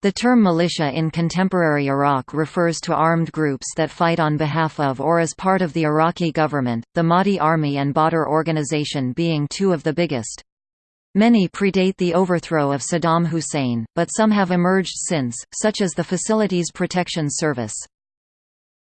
The term militia in contemporary Iraq refers to armed groups that fight on behalf of or as part of the Iraqi government, the Mahdi Army and Badr Organization being two of the biggest. Many predate the overthrow of Saddam Hussein, but some have emerged since, such as the Facilities Protection Service.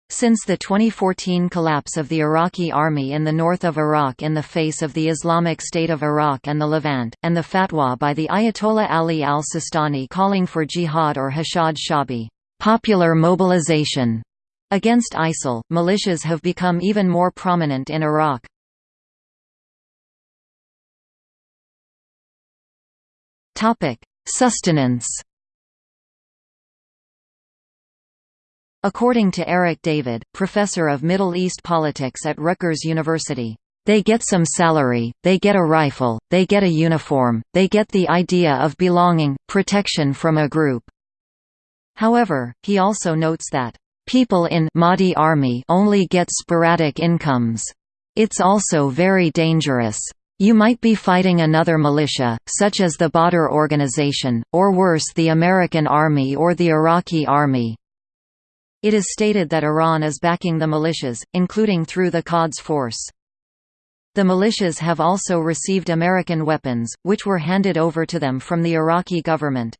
Since the 2014 collapse of the Iraqi army in the north of Iraq in the face of the Islamic State of Iraq and the Levant, and the fatwa by the Ayatollah Ali al-Sistani calling for jihad or hashad shabi popular mobilization against ISIL, militias have become even more prominent in Iraq. Sustenance According to Eric Davis, professor of Middle East politics at Rutgers University, they get some salary, they get a rifle, they get a uniform, they get the idea of belonging, protection from a group. However, he also notes that, "...people in Mahdi army only get sporadic incomes. It's also very dangerous. You might be fighting another militia, such as the Badr organization, or worse the American army or the Iraqi army. It is stated that Iran is backing the militias, including through the Quds Force. The militias have also received American weapons, which were handed over to them from the Iraqi government.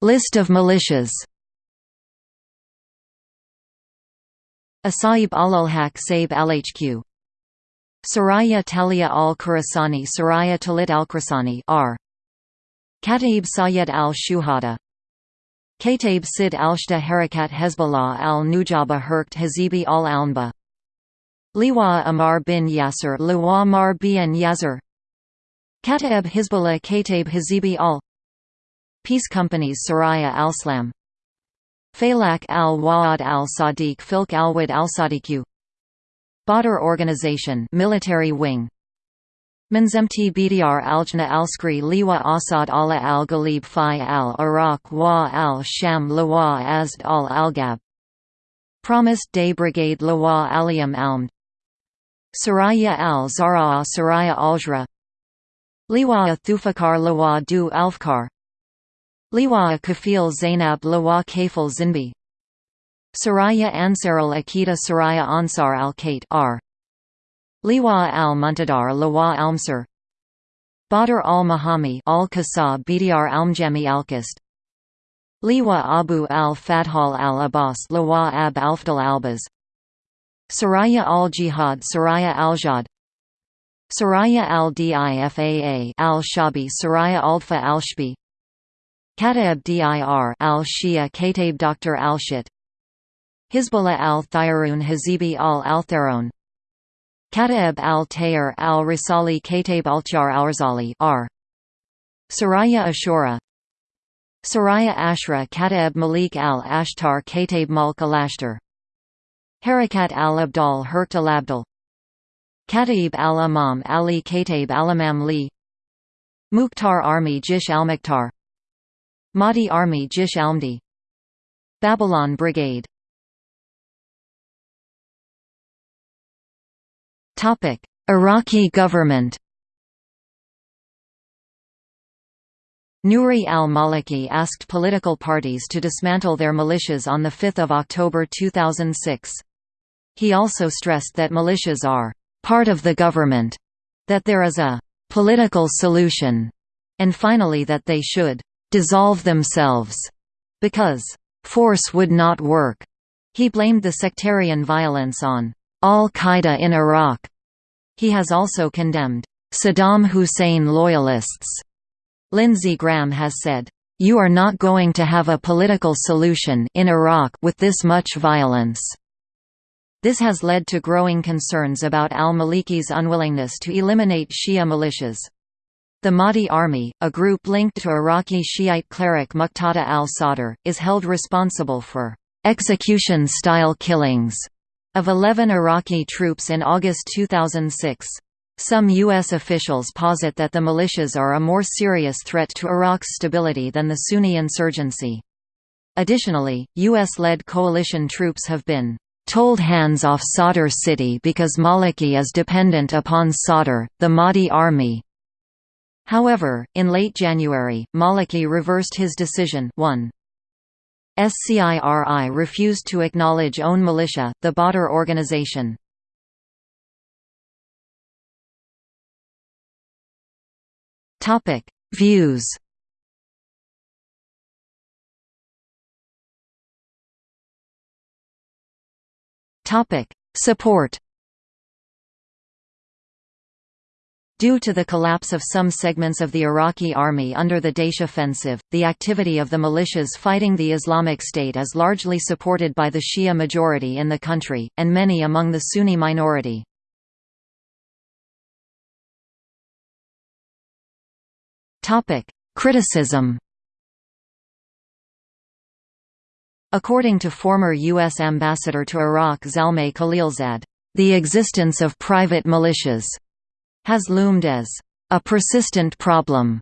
List of militias Asaib al-Haq Saib al-Hq Saraya Talia al-Khurasani Saraya Talit al-Khurasani Kataib Sayed al-Shuhada. Kataib Sid al-Shda Harakat Hezbollah al-Nujaba Herkt Hazibi al-Alnba Liwa Amar bin Yasser Liwa Amar bin Yasser Kataib Hezbollah Kataib Hazibi al. Peace Companies Saraya al-Slam Falak al-Wa'ad al-Sadiq Filk al-Wad al-Sadiq Badr Organization military wing Manzemti Bdr Aljna Alskri Liwa Asad Allah al Ghalib Fi al Iraq Wa al Sham Lawa Azd al Algab. Promised Day Brigade Lawa Aliam Almd Saraya al Zara'a Saraya Aljra. Liwa Thufakar Lawa Du Alfkar Liwa Kafil Zainab Lawa Kafil Zinbi. Saraya Ansar al Akita Saraya Ansar al Kate R Liwa al-Muntadar Lawa Almsar Badr al-Mahami al-Qasa Bdr Almjami Alkist Liwa Abu al-Fadhal al-Abbas Lawa ab Alfdal Albaz Saraya al-Jihad Saraya al-Jad Saraya al-Difaa al-Shabi Saraya al-Fa al-Shbi. Kataib dir al-Shia Kataib Dr al-Shit. Hizbullah al-Thayarun Hazibi al-Altharon Kataib al-Tayr al-Risali Kataib al-Tjar al-Rizali R. Saraya Ashura. Saraya Ashra Kataib Malik al-Ashtar Kataib Mulk al-Ashtar. Harakat al-Abdal Herkt al-Abdal. Kataib al-Imam Ali Kataib al-Imam Li. Mukhtar Army Jish al-Mukhtar. Mahdi Army Jish al-Mahdi Babylon Brigade Iraqi government Nouri al-Maliki asked political parties to dismantle their militias on 5 October 2006. He also stressed that militias are «part of the government», that there is a «political solution», and finally that they should «dissolve themselves» because «force would not work». He blamed the sectarian violence on al-Qaeda in Iraq. He has also condemned Saddam Hussein loyalists. Lindsey Graham has said, "You are not going to have a political solution in Iraq with this much violence." This has led to growing concerns about al-Maliki's unwillingness to eliminate Shia militias. The Mahdi Army, a group linked to Iraqi Shiite cleric Muqtada al-Sadr, is held responsible for execution-style killings of 11 Iraqi troops in August 2006. Some U.S. officials posit that the militias are a more serious threat to Iraq's stability than the Sunni insurgency. Additionally, U.S.-led coalition troops have been told hands off Sadr city because Maliki is dependent upon Sadr, the Mahdi army, However, in late January, Maliki reversed his decision 1. SCIRI refused to acknowledge own militia, the Badr organization. Views Support Due to the collapse of some segments of the Iraqi army under the Daesh offensive, the activity of the militias fighting the Islamic State is largely supported by the Shia majority in the country, and many among the Sunni minority. Criticism According to former U.S. Ambassador to Iraq Zalmay Khalilzad, the existence of private militias has loomed as a persistent problem.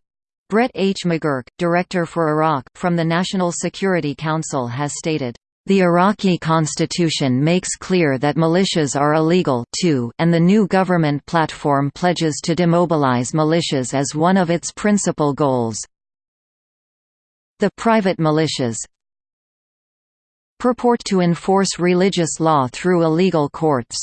Brett H. McGurk, Director for Iraq, from the National Security Council has stated, the Iraqi constitution makes clear that militias are illegal too, and the new government platform pledges to demobilize militias as one of its principal goals. The private militias purport to enforce religious law through illegal courts.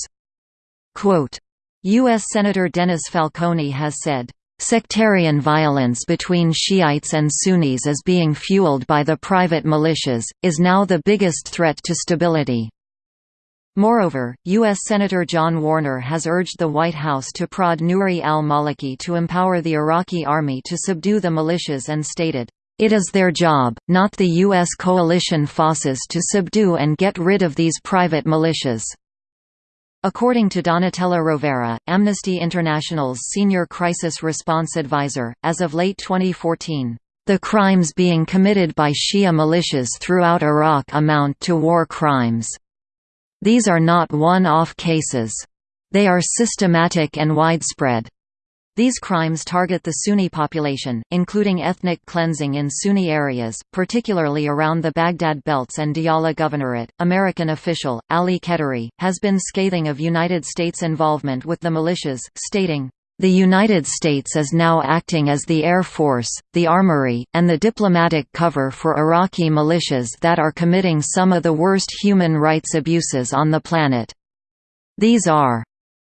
Quote, U.S. Senator Dennis Falcone has said, Sectarian violence between Shiites and Sunnis is being fueled by the private militias, is now the biggest threat to stability. Moreover, U.S. Senator John Warner has urged the White House to prod Nouri al-Maliki to empower the Iraqi army to subdue the militias and stated, "...it is their job, not the U.S. coalition forces to subdue and get rid of these private militias." According to Donatella Rovera, Amnesty International's senior crisis response advisor, as of late 2014, "...the crimes being committed by Shia militias throughout Iraq amount to war crimes. These are not one-off cases. They are systematic and widespread." These crimes target the Sunni population, including ethnic cleansing in Sunni areas, particularly around the Baghdad belts and Diyala Governorate. American official, Ali Khedery, has been scathing of United States involvement with the militias, stating, the United States is now acting as the Air Force, the Armory, and the diplomatic cover for Iraqi militias that are committing some of the worst human rights abuses on the planet. These are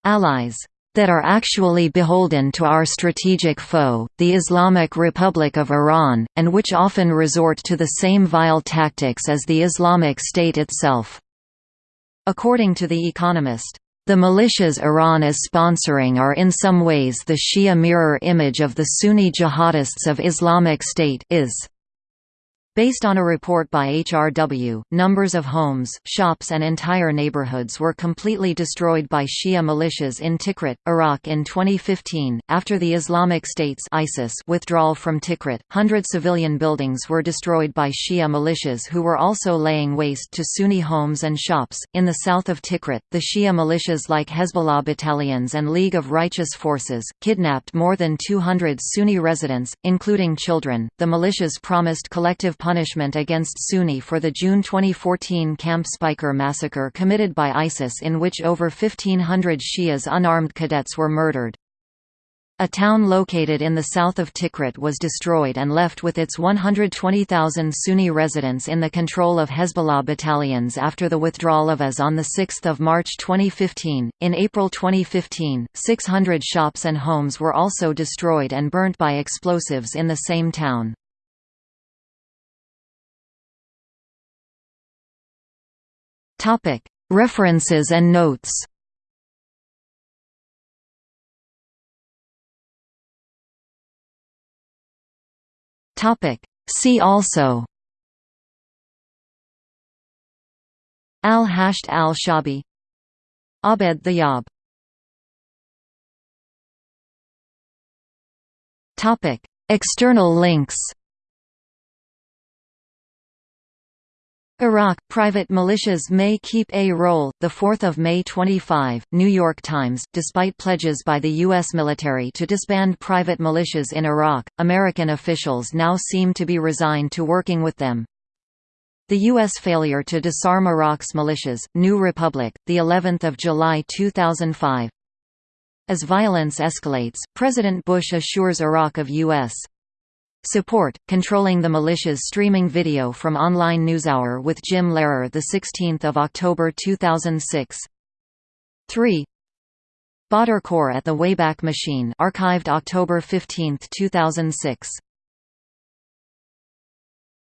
allies that are actually beholden to our strategic foe, the Islamic Republic of Iran, and which often resort to the same vile tactics as the Islamic State itself. According to The Economist, the militias Iran is sponsoring are in some ways the Shia mirror image of the Sunni jihadists of Islamic State is. Based on a report by HRW, numbers of homes, shops and entire neighborhoods were completely destroyed by Shia militias in Tikrit, Iraq in 2015. After the Islamic State's ISIS withdrawal from Tikrit, hundred civilian buildings were destroyed by Shia militias who were also laying waste to Sunni homes and shops. In the south of Tikrit, the Shia militias like Hezbollah battalions and League of Righteous Forces kidnapped more than 200 Sunni residents, including children. The militias promised collective punishment against Sunni for the June 2014 Camp Speicher massacre committed by ISIS in which over 1,500 Shias unarmed cadets were murdered. A town located in the south of Tikrit was destroyed and left with its 120,000 Sunni residents in the control of Hezbollah battalions after the withdrawal of IS on 6 March 2015. In April 2015, 600 shops and homes were also destroyed and burnt by explosives in the same town. References and notes. See also. Al-Hasht al-Shabi. Abed Thayyab External links Iraq – Private militias may keep a role. 4 May 25, New York Times Despite pledges by the U.S. military to disband private militias in Iraq, American officials now seem to be resigned to working with them. The U.S. failure to disarm Iraq's militias, New Republic, the 11th of July 2005 As violence escalates, President Bush assures Iraq of U.S. support, controlling the militias streaming video from online NewsHour with Jim Lehrer 16 October 2006 3. Badr Corps at the Wayback Machine archived October 15, 2006